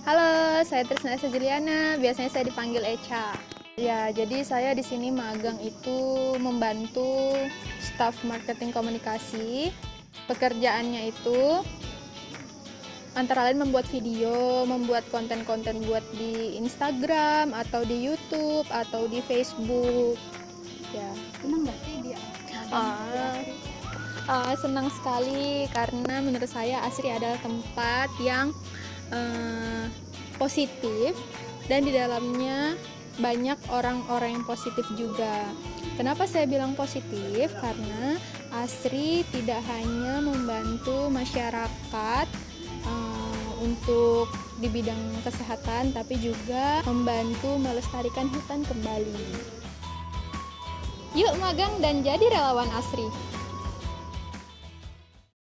Halo, saya Trisna Esa Juliana, biasanya saya dipanggil Echa. Ya, jadi saya di sini magang itu membantu staf marketing komunikasi. Pekerjaannya itu antara lain membuat video, membuat konten-konten buat di Instagram atau di YouTube atau di Facebook. Ya. Senang nggak sih dia? Ah, ah, senang sekali karena menurut saya Asri adalah tempat yang eh, positif dan di dalamnya banyak orang-orang yang positif juga. Kenapa saya bilang positif? Karena Asri tidak hanya membantu masyarakat eh, untuk di bidang kesehatan, tapi juga membantu melestarikan hutan kembali. Yuk magang dan jadi relawan Asri.